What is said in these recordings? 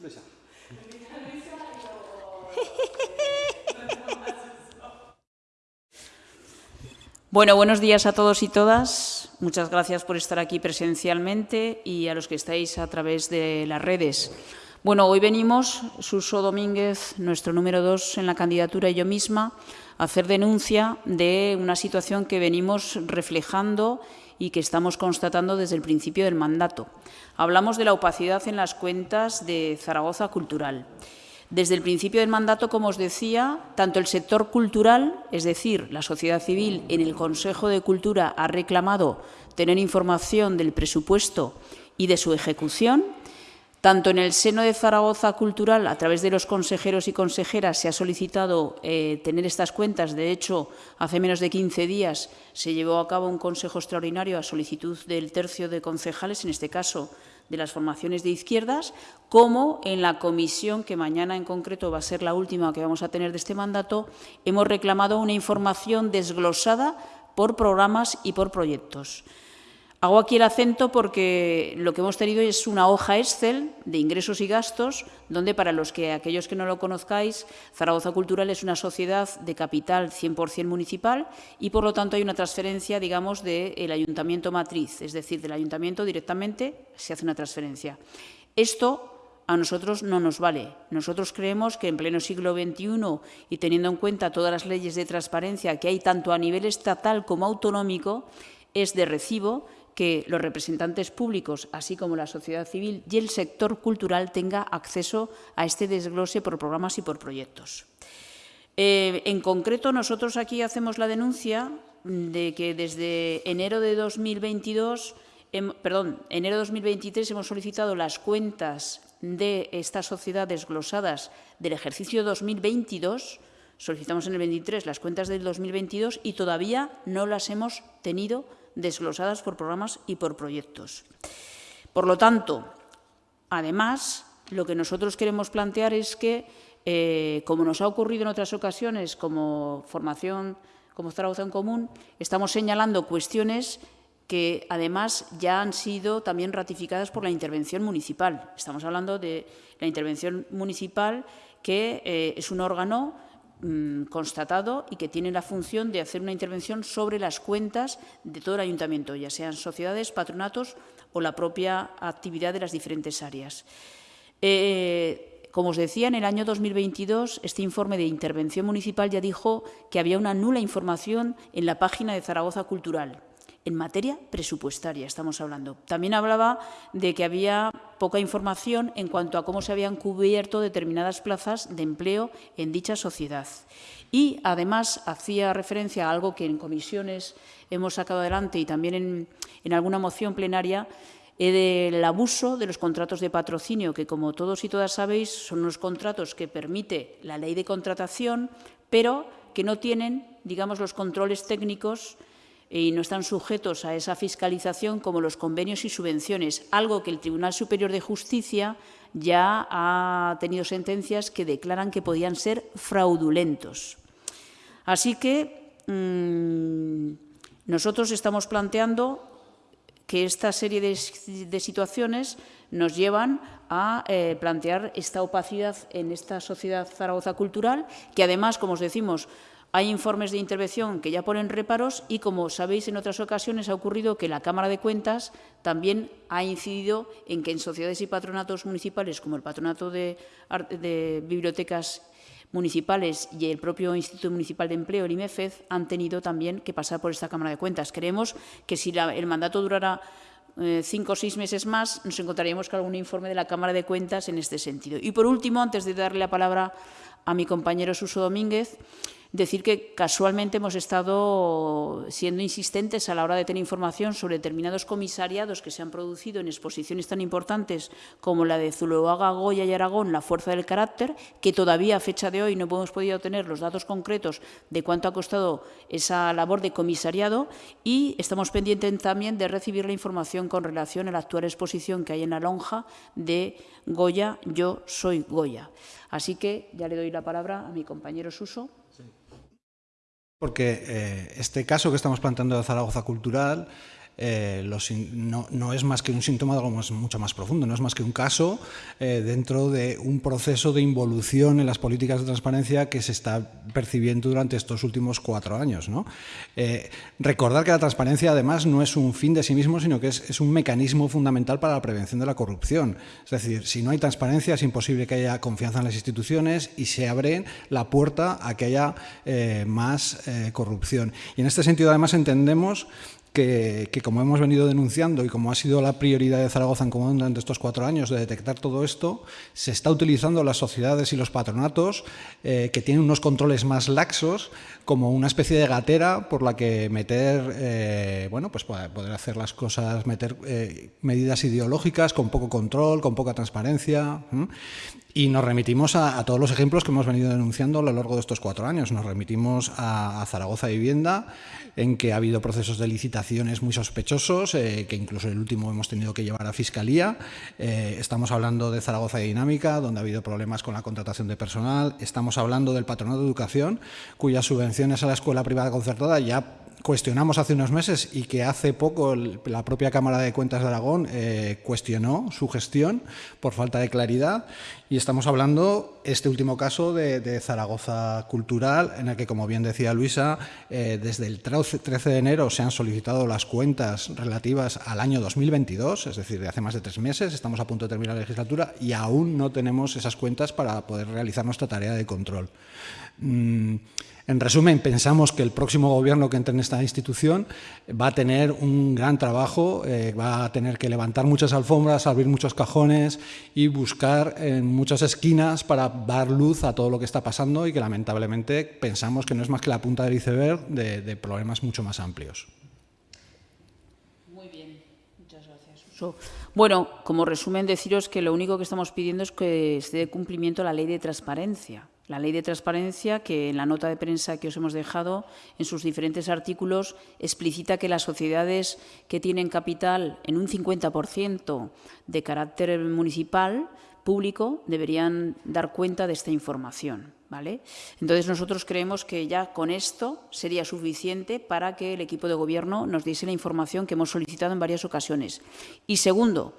Luisa. Bueno, buenos días a todos y todas. Muchas gracias por estar aquí presencialmente y a los que estáis a través de las redes. Bueno, hoy venimos, Suso Domínguez, nuestro número dos en la candidatura y yo misma, a hacer denuncia de una situación que venimos reflejando y que estamos constatando desde el principio del mandato. Hablamos de la opacidad en las cuentas de Zaragoza Cultural. Desde el principio del mandato, como os decía, tanto el sector cultural, es decir, la sociedad civil, en el Consejo de Cultura ha reclamado tener información del presupuesto y de su ejecución, tanto en el seno de Zaragoza Cultural, a través de los consejeros y consejeras, se ha solicitado eh, tener estas cuentas. De hecho, hace menos de 15 días se llevó a cabo un consejo extraordinario a solicitud del tercio de concejales, en este caso de las formaciones de izquierdas, como en la comisión, que mañana en concreto va a ser la última que vamos a tener de este mandato, hemos reclamado una información desglosada por programas y por proyectos. Hago aquí el acento porque lo que hemos tenido es una hoja Excel de ingresos y gastos, donde para los que aquellos que no lo conozcáis, Zaragoza Cultural es una sociedad de capital 100% municipal y por lo tanto hay una transferencia, digamos, del ayuntamiento matriz, es decir, del ayuntamiento directamente se hace una transferencia. Esto a nosotros no nos vale. Nosotros creemos que en pleno siglo XXI y teniendo en cuenta todas las leyes de transparencia que hay tanto a nivel estatal como autonómico, es de recibo que los representantes públicos, así como la sociedad civil y el sector cultural, tenga acceso a este desglose por programas y por proyectos. Eh, en concreto, nosotros aquí hacemos la denuncia de que desde enero de 2022, perdón, enero de 2023 hemos solicitado las cuentas de esta sociedad desglosadas del ejercicio 2022, solicitamos en el 23 las cuentas del 2022 y todavía no las hemos tenido desglosadas por programas y por proyectos. Por lo tanto, además, lo que nosotros queremos plantear es que, eh, como nos ha ocurrido en otras ocasiones, como formación, como Zaragoza en Común, estamos señalando cuestiones que además ya han sido también ratificadas por la intervención municipal. Estamos hablando de la intervención municipal, que eh, es un órgano Mm, constatado y que tiene la función de hacer una intervención sobre las cuentas de todo el ayuntamiento, ya sean sociedades, patronatos o la propia actividad de las diferentes áreas. Eh, como os decía, en el año 2022 este informe de intervención municipal ya dijo que había una nula información en la página de Zaragoza Cultural en materia presupuestaria estamos hablando. También hablaba de que había poca información en cuanto a cómo se habían cubierto determinadas plazas de empleo en dicha sociedad. Y, además, hacía referencia a algo que en comisiones hemos sacado adelante y también en, alguna moción plenaria, eh, del abuso de los contratos de patrocinio, que, como todos y todas sabéis, son unos contratos que permite la ley de contratación, pero que no tienen, digamos, los controles técnicos y no están sujetos a esa fiscalización como los convenios y subvenciones, algo que el Tribunal Superior de Justicia ya ha tenido sentencias que declaran que podían ser fraudulentos. Así que mm, nosotros estamos planteando que esta serie de, situaciones nos llevan a eh, plantear esta opacidad en esta sociedad Zaragoza cultural, que además, como os decimos, hay informes de intervención que ya ponen reparos y, como sabéis, en otras ocasiones ha ocurrido que la Cámara de Cuentas también ha incidido en que en sociedades y patronatos municipales, como el Patronato de, Bibliotecas Municipales y el propio Instituto Municipal de Empleo, el IMEFED, han tenido también que pasar por esta Cámara de Cuentas. Creemos que si el mandato durara eh, cinco o seis meses más, nos encontraríamos con algún informe de la Cámara de Cuentas en este sentido. Y, por último, antes de darle la palabra a mi compañero Suso Domínguez, Decir que casualmente hemos estado siendo insistentes a la hora de tener información sobre determinados comisariados que se han producido en exposiciones tan importantes como la de Zuloaga, Goya y Aragón, La Fuerza del Carácter, que todavía a fecha de hoy no hemos podido tener los datos concretos de cuánto ha costado esa labor de comisariado y estamos pendientes también de recibir la información con relación a la actual exposición que hay en la lonja de Goya, Yo soy Goya. Así que ya le doy la palabra a mi compañero Suso. porque eh, este caso que estamos planteando de Zaragoza Cultural eh, no, es más que un síntoma de algo mucho más profundo, no es más que un caso eh, dentro de un proceso de involución en las políticas de transparencia que se está percibiendo durante estos últimos cuatro años. recordar que la transparencia además no es un fin de sí mismo, sino que es, un mecanismo fundamental para la prevención de la corrupción. Es decir, si no hay transparencia es imposible que haya confianza en las instituciones y se abre la puerta a que haya más corrupción. Y en este sentido además entendemos que, como hemos venido denunciando y como ha sido la prioridad de Zaragoza en común durante estos cuatro años de detectar todo esto, se está utilizando las sociedades y los patronatos eh, que tienen unos controles más laxos como una especie de gatera por la que meter, eh, bueno, pues poder hacer las cosas, meter eh, medidas ideológicas con poco control, con poca transparencia. Y nos remitimos a, todos los ejemplos que hemos venido denunciando a lo largo de estos cuatro años. Nos remitimos a, Zaragoza Vivienda, en que ha habido procesos de licitaciones muy sospechosos, eh, que incluso el último hemos tenido que llevar a Fiscalía. Eh, estamos hablando de Zaragoza Dinámica, donde ha habido problemas con la contratación de personal. Estamos hablando del Patronato de Educación, cuyas subvenciones a la escuela privada concertada ya cuestionamos hace unos meses y que hace poco la propia Cámara de Cuentas de Aragón eh, cuestionó su gestión por falta de claridad y estamos hablando, este último caso, de, Zaragoza Cultural, en el que, como bien decía Luisa, eh, desde el 13 de enero se han solicitado las cuentas relativas al año 2022, es decir, de hace más de tres meses, estamos a punto de terminar la legislatura y aún no tenemos esas cuentas para poder realizar nuestra tarea de control. Mm, en resumen, pensamos que el próximo gobierno que entre en esta institución va a tener un gran trabajo, eh, va a tener que levantar muchas alfombras, abrir muchos cajones y buscar en muchas esquinas para dar luz a todo lo que está pasando y que lamentablemente pensamos que no es más que la punta del iceberg de, problemas mucho más amplios. Muy bien, muchas gracias. Bueno, como resumen, deciros que lo único que estamos pidiendo es que se dé cumplimiento a la ley de transparencia la ley de transparencia, que en la nota de prensa que os hemos dejado, en sus diferentes artículos, explicita que las sociedades que tienen capital en un 50% de carácter municipal, público, deberían dar cuenta de esta información. ¿vale? Entonces, nosotros creemos que ya con esto sería suficiente para que el equipo de gobierno nos diese la información que hemos solicitado en varias ocasiones. Y segundo,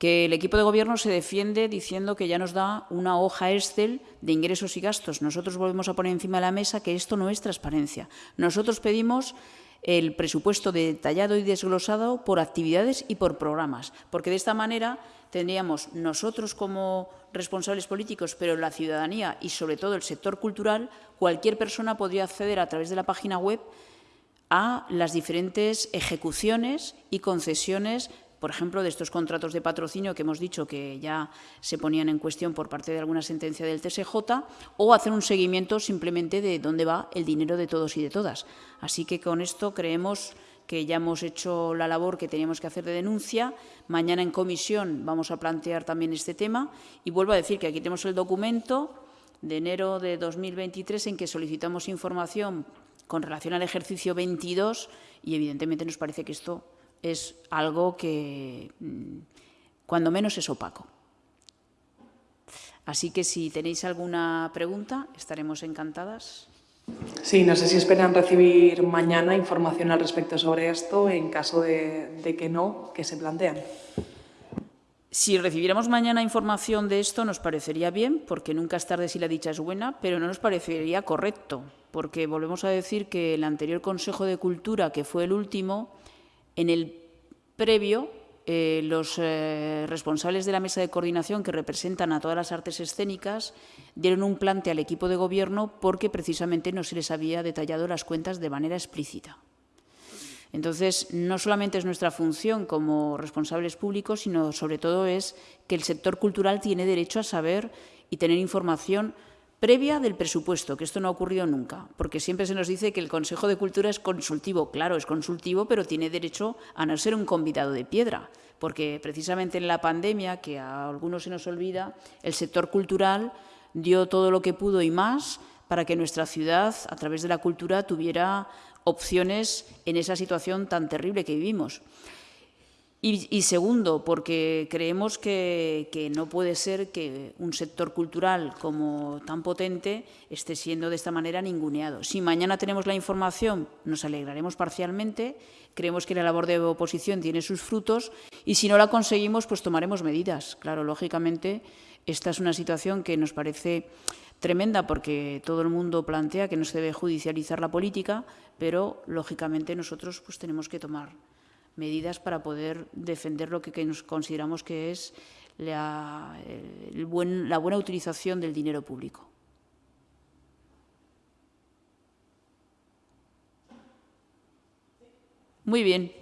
que el equipo de gobierno se defiende diciendo que ya nos da una hoja Excel de ingresos y gastos. Nosotros volvemos a poner encima de la mesa que esto no es transparencia. Nosotros pedimos el presupuesto detallado y desglosado por actividades y por programas, porque de esta manera tendríamos nosotros como responsables políticos, pero la ciudadanía y sobre todo el sector cultural, cualquier persona podría acceder a través de la página web a las diferentes ejecuciones y concesiones por ejemplo, de estos contratos de patrocinio que hemos dicho que ya se ponían en cuestión por parte de alguna sentencia del TSJ, o hacer un seguimiento simplemente de dónde va el dinero de todos y de todas. Así que con esto creemos que ya hemos hecho la labor que teníamos que hacer de denuncia. Mañana en comisión vamos a plantear también este tema y vuelvo a decir que aquí tenemos el documento de enero de 2023 en que solicitamos información con relación al ejercicio 22 y evidentemente nos parece que esto es algo que mm, cuando menos es opaco. Así que si tenéis alguna pregunta, estaremos encantadas. Sí, no sé si esperan recibir mañana información al respecto sobre esto, en caso de, que no, que se plantean. Si recibiéramos mañana información de esto, nos parecería bien, porque nunca es tarde si la dicha es buena, pero no nos parecería correcto, porque volvemos a decir que el anterior Consejo de Cultura, que fue el último, en el previo, eh, los eh, responsables de la mesa de coordinación que representan a todas las artes escénicas dieron un plante al equipo de gobierno porque precisamente no se les había detallado las cuentas de manera explícita. Entonces, no solamente es nuestra función como responsables públicos, sino sobre todo es que el sector cultural tiene derecho a saber y tener información previa del presupuesto, que esto no ha ocurrido nunca, porque siempre se nos dice que el Consejo de Cultura es consultivo. Claro, es consultivo, pero tiene derecho a no ser un convidado de piedra, porque precisamente en la pandemia, que a algunos se nos olvida, el sector cultural dio todo lo que pudo y más para que nuestra ciudad, a través de la cultura, tuviera opciones en esa situación tan terrible que vivimos. Y, segundo, porque creemos que, no puede ser que un sector cultural como tan potente esté siendo de esta manera ninguneado. Si mañana tenemos la información, nos alegraremos parcialmente, creemos que la labor de oposición tiene sus frutos y si no la conseguimos, pues tomaremos medidas. Claro, lógicamente, esta es una situación que nos parece tremenda porque todo el mundo plantea que no se debe judicializar la política, pero lógicamente nosotros pues tenemos que tomar medidas para poder defender lo que, nos consideramos que es la, la buena utilización del dinero público. Muy bien.